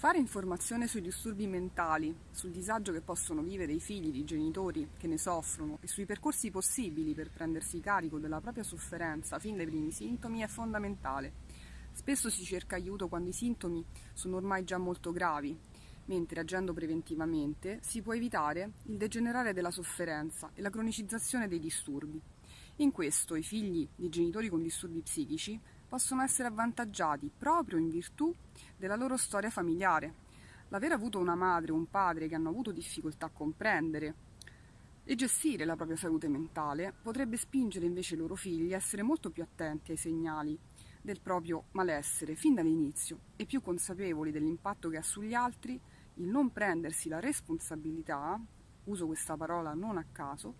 Fare informazione sui disturbi mentali, sul disagio che possono vivere i figli di genitori che ne soffrono e sui percorsi possibili per prendersi carico della propria sofferenza fin dai primi sintomi è fondamentale. Spesso si cerca aiuto quando i sintomi sono ormai già molto gravi, mentre agendo preventivamente si può evitare il degenerare della sofferenza e la cronicizzazione dei disturbi. In questo i figli di genitori con disturbi psichici possono essere avvantaggiati proprio in virtù della loro storia familiare. L'aver avuto una madre o un padre che hanno avuto difficoltà a comprendere e gestire la propria salute mentale potrebbe spingere invece i loro figli a essere molto più attenti ai segnali del proprio malessere fin dall'inizio e più consapevoli dell'impatto che ha sugli altri il non prendersi la responsabilità, uso questa parola non a caso,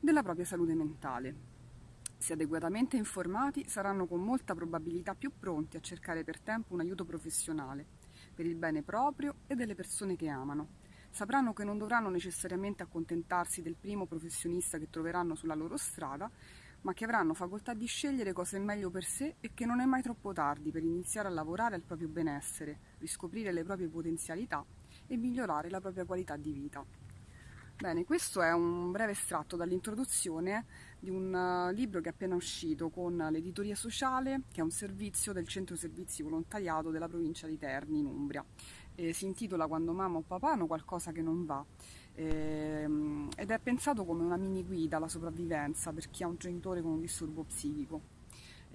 della propria salute mentale. Se adeguatamente informati, saranno con molta probabilità più pronti a cercare per tempo un aiuto professionale, per il bene proprio e delle persone che amano. Sapranno che non dovranno necessariamente accontentarsi del primo professionista che troveranno sulla loro strada, ma che avranno facoltà di scegliere cosa è meglio per sé e che non è mai troppo tardi per iniziare a lavorare al proprio benessere, riscoprire le proprie potenzialità e migliorare la propria qualità di vita. Bene, questo è un breve estratto dall'introduzione di un uh, libro che è appena uscito con l'editoria sociale, che è un servizio del Centro Servizi Volontariato della provincia di Terni in Umbria. E si intitola Quando mamma o papà hanno qualcosa che non va ehm, ed è pensato come una mini guida alla sopravvivenza per chi ha un genitore con un disturbo psichico.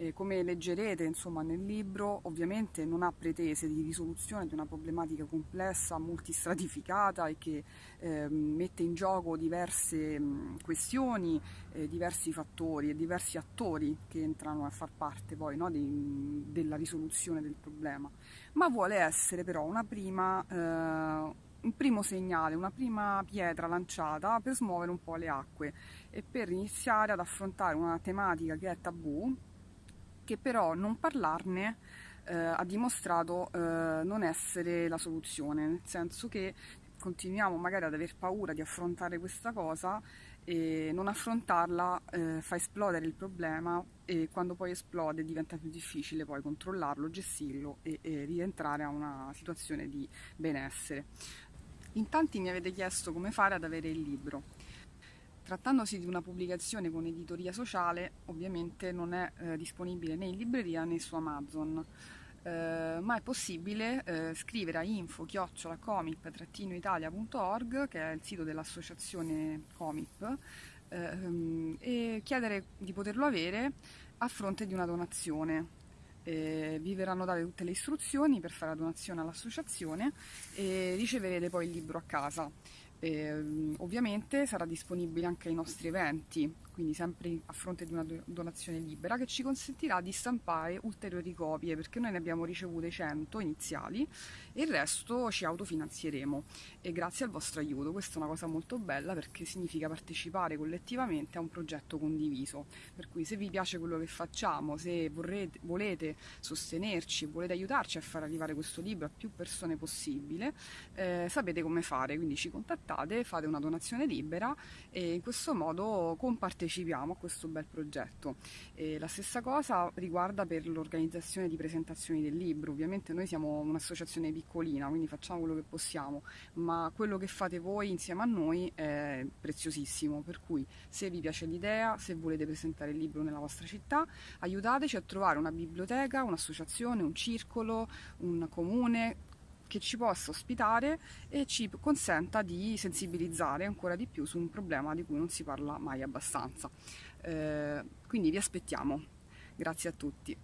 Eh, come leggerete insomma, nel libro, ovviamente non ha pretese di risoluzione di una problematica complessa, multistratificata e che eh, mette in gioco diverse mh, questioni, eh, diversi fattori e diversi attori che entrano a far parte poi no, di, della risoluzione del problema, ma vuole essere però una prima eh, un primo segnale, una prima pietra lanciata per smuovere un po' le acque e per iniziare ad affrontare una tematica che è tabù che però non parlarne eh, ha dimostrato eh, non essere la soluzione, nel senso che continuiamo magari ad aver paura di affrontare questa cosa e non affrontarla eh, fa esplodere il problema e quando poi esplode diventa più difficile poi controllarlo, gestirlo e, e rientrare a una situazione di benessere. In tanti mi avete chiesto come fare ad avere il libro. Trattandosi di una pubblicazione con editoria sociale, ovviamente non è eh, disponibile né in libreria né su Amazon, eh, ma è possibile eh, scrivere a info-comip-italia.org, che è il sito dell'associazione Comip, ehm, e chiedere di poterlo avere a fronte di una donazione. Eh, vi verranno date tutte le istruzioni per fare la donazione all'associazione e riceverete poi il libro a casa. Eh, ovviamente sarà disponibile anche ai nostri eventi, quindi sempre a fronte di una donazione libera che ci consentirà di stampare ulteriori copie perché noi ne abbiamo ricevute 100 iniziali e il resto ci autofinanzieremo. E grazie al vostro aiuto questa è una cosa molto bella perché significa partecipare collettivamente a un progetto condiviso. Per cui se vi piace quello che facciamo se vorrete, volete sostenerci volete aiutarci a far arrivare questo libro a più persone possibile eh, sapete come fare quindi ci contattate fate una donazione libera e in questo modo compartecipate partecipiamo a questo bel progetto. E la stessa cosa riguarda per l'organizzazione di presentazioni del libro, ovviamente noi siamo un'associazione piccolina, quindi facciamo quello che possiamo, ma quello che fate voi insieme a noi è preziosissimo, per cui se vi piace l'idea, se volete presentare il libro nella vostra città, aiutateci a trovare una biblioteca, un'associazione, un circolo, un comune, che ci possa ospitare e ci consenta di sensibilizzare ancora di più su un problema di cui non si parla mai abbastanza. Eh, quindi vi aspettiamo. Grazie a tutti.